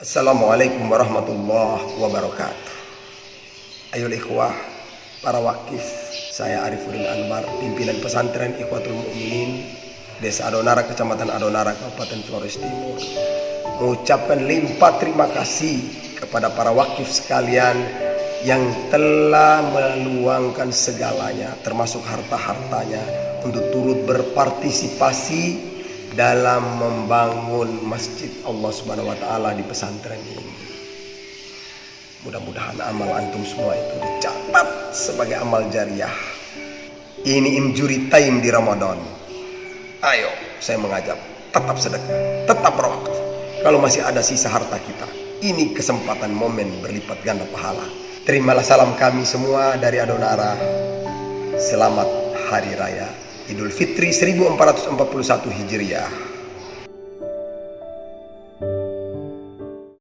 Assalamualaikum warahmatullahi wabarakatuh. Ayo ikhwah, para wakif, saya Arifuddin Anwar, pimpinan pesantren Ikhwatul Mukminin Desa Adonara, Kecamatan Adonara, Kabupaten Flores Timur. Mengucapkan limpah terima kasih kepada para wakif sekalian yang telah meluangkan segalanya, termasuk harta-hartanya, untuk turut berpartisipasi dalam membangun masjid Allah Subhanahu wa taala di pesantren ini. Mudah-mudahan amal antum semua itu dicatat sebagai amal jariah. Ini injury time di Ramadan. Ayo, saya mengajak tetap sedekah, tetap berwakaf. Kalau masih ada sisa harta kita, ini kesempatan momen berlipat ganda pahala. Terimalah salam kami semua dari Adonara. Selamat Hari Raya Idul Fitri 1441 Hijriah.